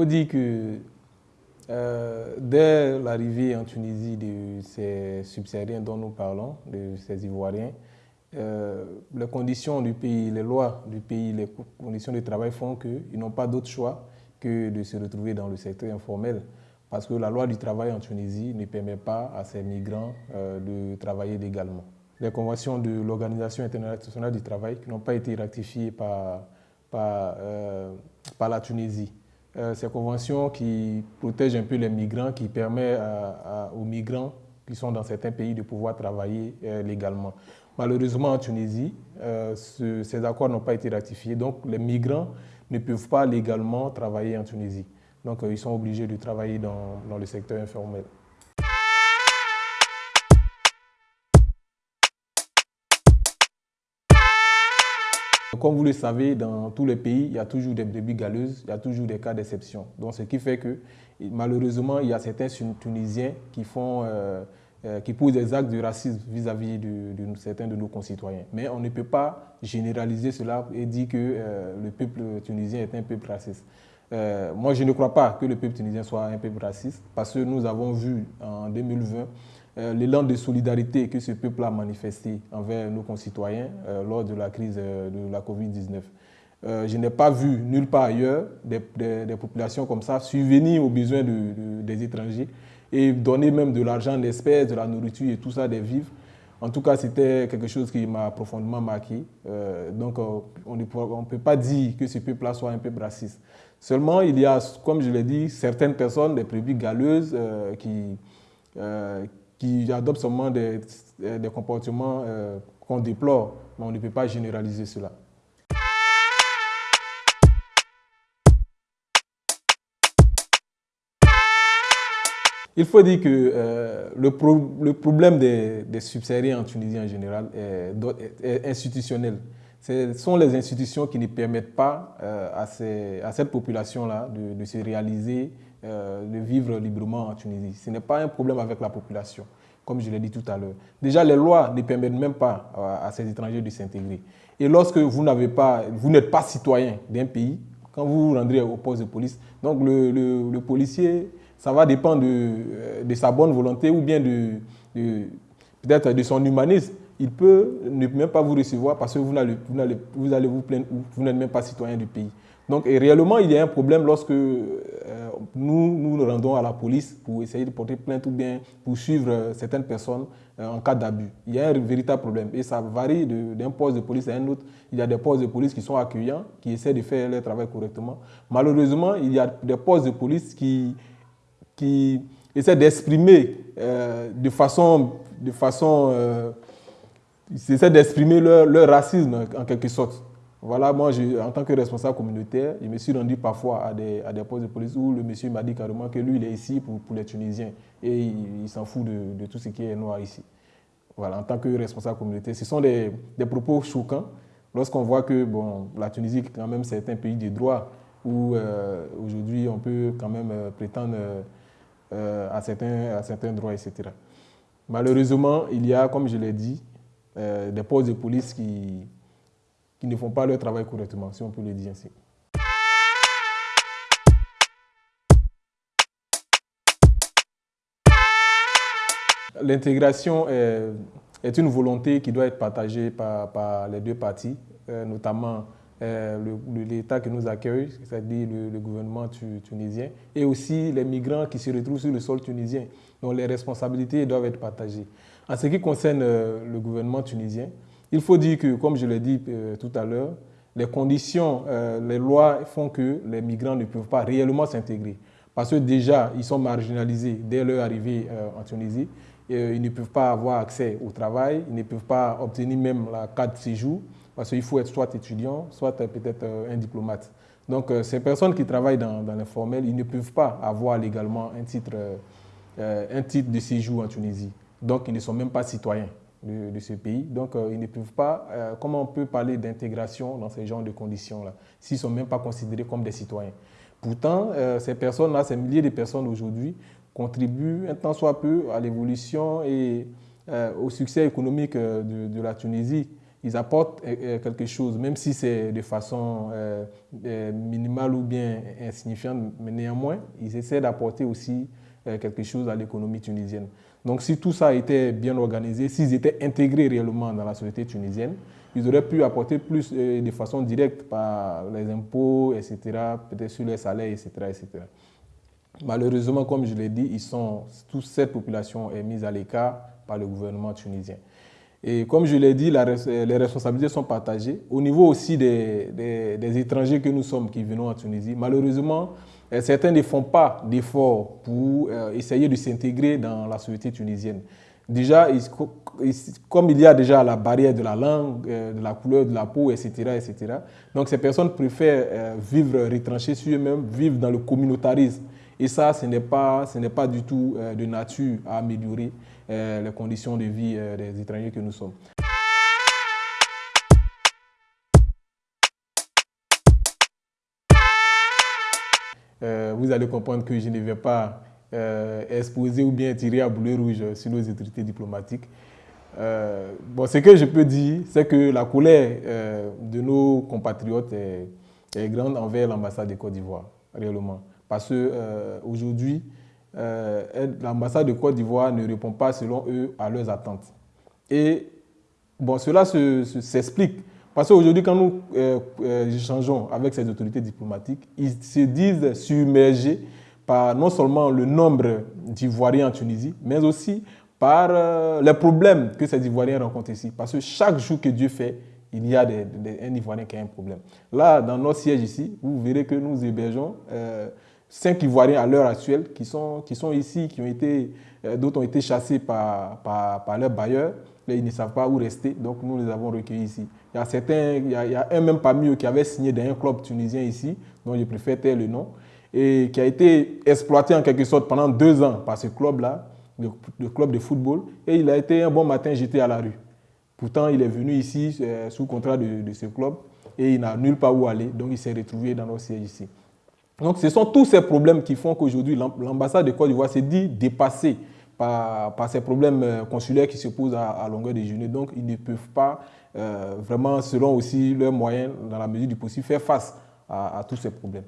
faut dire que euh, dès l'arrivée en Tunisie de ces subsahariens dont nous parlons, de ces Ivoiriens, euh, les conditions du pays, les lois du pays, les conditions de travail font qu'ils n'ont pas d'autre choix que de se retrouver dans le secteur informel. Parce que la loi du travail en Tunisie ne permet pas à ces migrants euh, de travailler légalement. Les conventions de l'Organisation internationale du travail qui n'ont pas été ratifiées par, par, la Tunisie ces conventions qui protègent un peu les migrants, qui permettent aux migrants qui sont dans certains pays de pouvoir travailler euh, légalement. Malheureusement, en Tunisie, euh, ces accords n'ont pas été ratifiés, donc les migrants ne peuvent pas légalement travailler en Tunisie. Donc, ils sont obligés de travailler dans le secteur informel. Comme vous le savez, dans tous les pays, il y a toujours des brebis galeuses, il y a toujours des cas d'exception. Donc, ce qui fait que, malheureusement, il y a certains Tunisiens qui, font, euh, euh, qui posent des actes de racisme vis-à-vis de, certains de nos concitoyens. Mais on ne peut pas généraliser cela et dire que euh, le peuple tunisien est un peuple raciste. moi, je ne crois pas que le peuple tunisien soit un peuple raciste parce que nous avons vu en 2020 euh, l'élan de solidarité que ce peuple a manifesté envers nos concitoyens euh, lors de la crise euh, de la Covid-19. je n'ai pas vu nulle part ailleurs des, populations comme ça subvenir aux besoins des étrangers et donner même de l'argent, des espèces, de la nourriture et tout ça, des vivres. En tout cas, c'était quelque chose qui m'a profondément marqué. donc, on ne peut pas dire que ce peuple-là soit un peuple raciste. Seulement, il y a, comme je l'ai dit, certaines personnes, des prévues galeuses, qui, qui adoptent seulement des, des comportements euh, qu'on déplore, mais on ne peut pas généraliser cela. Il faut dire que euh, le, le, problème des, des, subsahariens en Tunisie en général est, institutionnel. Ce sont les institutions qui ne permettent pas euh, à, ces, à, cette population-là de, de, se réaliser euh, de vivre librement en Tunisie. Ce n'est pas un problème avec la population, comme je l'ai dit tout à l'heure. Déjà, les lois ne permettent même pas à, ces étrangers de s'intégrer. Et lorsque vous n'êtes pas, pas citoyen d'un pays, quand vous vous rendrez au poste de police, donc le, policier, ça va dépendre de, euh, de, sa bonne volonté ou bien de, peut-être de son humanisme. Il peut ne même pas vous recevoir parce que vous, allez vous, vous, allez vous vous n'êtes même pas citoyen du pays. Donc, réellement, il y a un problème lorsque euh, nous nous rendons à la police pour essayer de porter plainte ou bien pour suivre euh, certaines personnes euh, en cas d'abus. Il y a un véritable problème et ça varie d'un poste de police à un autre. Il y a des postes de police qui sont accueillants, qui essaient de faire leur travail correctement. Malheureusement, il y a des postes de police qui, qui essaient d'exprimer de façon... De façon essaient d'exprimer leur racisme en quelque sorte. Voilà, moi, en tant que responsable communautaire, je me suis rendu parfois à des, à des postes de police où le monsieur m'a dit carrément que lui, il est ici pour, pour les Tunisiens et il, s'en fout de, de, tout ce qui est noir ici. Voilà, en tant que responsable communautaire, ce sont des, des propos choquants lorsqu'on voit que bon, la Tunisie, quand même, c'est un pays de droit où euh, aujourd'hui, on peut quand même euh, prétendre euh, à, certains, à certains droits, etc. Malheureusement, il y a, comme je l'ai dit, des postes de police qui qui ne font pas leur travail correctement, si on peut le dire ainsi. L'intégration est, une volonté qui doit être partagée par, les deux parties, euh, notamment euh, l'État qui nous accueille, c'est-à-dire le, gouvernement tunisien, et aussi les migrants qui se retrouvent sur le sol tunisien. Donc les responsabilités doivent être partagées. En ce qui concerne euh, le gouvernement tunisien, il faut dire que, comme je l'ai dit euh, tout à l'heure, les conditions, euh, les lois font que les migrants ne peuvent pas réellement s'intégrer. Parce que déjà, ils sont marginalisés dès leur arrivée euh, en Tunisie. Ils ne peuvent pas avoir accès au travail, ils ne peuvent pas obtenir même la carte de séjour, parce qu'il faut être soit étudiant, soit peut-être un diplomate. Donc, ces personnes qui travaillent dans, dans l'informel, ils ne peuvent pas avoir légalement un titre, un titre de séjour en Tunisie. Donc, ils ne sont même pas citoyens de, ce pays. Donc, euh, ils ne peuvent pas, euh, comment on peut parler d'intégration dans ces genres de conditions-là, s'ils ne sont même pas considérés comme des citoyens. Pourtant, euh, ces personnes-là, ces milliers de personnes aujourd'hui, contribuent un tant soit peu à l'évolution et au succès économique de, la Tunisie. ils apportent quelque chose, même si c'est de façon minimale ou bien insignifiante, mais néanmoins, ils essaient d'apporter aussi quelque chose à l'économie tunisienne. Donc si tout ça était bien organisé, s'ils étaient intégrés réellement dans la société tunisienne, ils auraient pu apporter plus de façon directe par les impôts, etc., peut-être sur les salaires, etc., etc. Malheureusement, comme je l'ai dit, ils sont, toute cette population est mise à l'écart par le gouvernement tunisien. Et comme je l'ai dit, les responsabilités sont partagées. Au niveau aussi des, étrangers que nous sommes qui venons en Tunisie, malheureusement, euh, certains ne font pas d'efforts pour euh, essayer de s'intégrer dans la société tunisienne. Déjà, comme il y a déjà la barrière de la langue, euh, de la couleur de la peau, etc., etc., donc ces personnes préfèrent vivre retranchées sur eux-mêmes, vivre dans le communautarisme. Et ça, ce n'est pas, pas du tout euh, de nature à améliorer euh, les conditions de vie euh, des étrangers que nous sommes. Vous allez comprendre que je ne vais pas exposer ou bien tirer à boulet rouge sur nos autorités diplomatiques. bon, ce que je peux dire, c'est que la colère de nos compatriotes est, grande envers l'ambassade de Côte d'Ivoire, réellement. Parce qu'aujourd'hui, euh, euh, l'ambassade de Côte d'Ivoire ne répond pas, selon eux, à leurs attentes. Et bon, cela s'explique. Parce qu'aujourd'hui, quand nous euh, échangeons avec ces autorités diplomatiques, ils se disent submergés par non seulement le nombre d'Ivoiriens en Tunisie, mais aussi par les problèmes que ces Ivoiriens rencontrent ici. Parce que chaque jour que Dieu fait, il y a un Ivoirien qui a un problème. Là, dans notre siège ici, vous verrez que nous hébergeons cinq Ivoiriens à l'heure actuelle qui sont, qui sont ici, qui ont été, euh, d'autres ont été chassés par, par, par leurs bailleurs. ils ne savent pas où rester, donc nous les avons recueillis ici. Il y a, certains, il y a, un même parmi eux qui avait signé dans un club tunisien ici, dont je préfère taire le nom, et qui a été exploité en quelque sorte pendant deux ans par ce club-là, le, club de football, et il a été un bon matin jeté à la rue. Pourtant, il est venu ici euh, sous contrat de ce club et il n'a nulle part où aller, donc il s'est retrouvé dans nos sièges ici. Donc ce sont tous ces problèmes qui font qu'aujourd'hui l'ambassade de Côte d'Ivoire s'est dit dépassée par, ces problèmes euh, consulaires qui se posent à, longueur de journée. Donc ils ne peuvent pas euh, vraiment, selon aussi leurs moyens, dans la mesure du possible, faire face à, tous ces problèmes.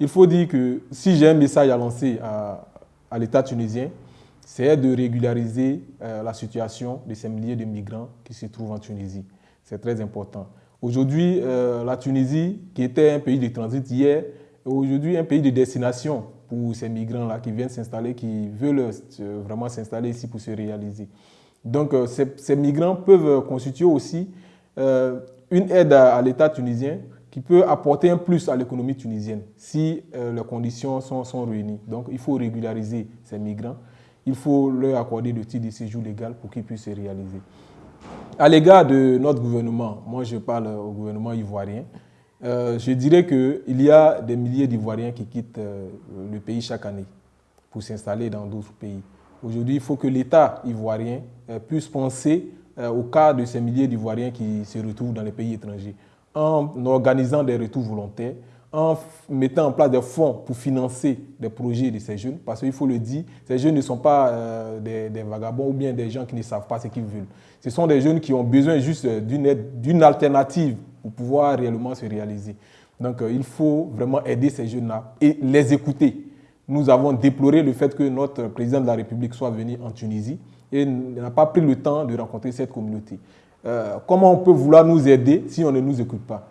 Il faut dire que si j'ai un message à lancer à l'État tunisien, c'est de régulariser euh, la situation de ces milliers de migrants qui se trouvent en Tunisie. C'est très important. Aujourd'hui, euh, la Tunisie, qui était un pays de transit hier, est aujourd'hui un pays de destination pour ces migrants-là qui viennent s'installer, qui veulent euh, vraiment s'installer ici pour se réaliser. Donc, ces, migrants peuvent constituer aussi une aide à, l'État tunisien qui peut apporter un plus à l'économie tunisienne si les conditions sont, sont réunies. Donc, il faut régulariser ces migrants il faut leur accorder le titre de séjour légal pour qu'ils puissent se réaliser. À l'égard de notre gouvernement, moi je parle au gouvernement ivoirien, euh, je dirais qu'il y a des milliers d'Ivoiriens qui quittent euh, le pays chaque année pour s'installer dans d'autres pays. Aujourd'hui, il faut que l'État ivoirien euh, puisse penser au cas de ces milliers d'Ivoiriens qui se retrouvent dans les pays étrangers en organisant des retours volontaires, en mettant en place des fonds pour financer des projets de ces jeunes, parce qu'il faut le dire, ces jeunes ne sont pas euh, des, vagabonds ou bien des gens qui ne savent pas ce qu'ils veulent. Ce sont des jeunes qui ont besoin juste d'une alternative pour pouvoir réellement se réaliser. Donc euh, il faut vraiment aider ces jeunes-là et les écouter. Nous avons déploré le fait que notre président de la République soit venu en Tunisie et n'a pas pris le temps de rencontrer cette communauté. Euh, comment on peut vouloir nous aider si on ne nous écoute pas?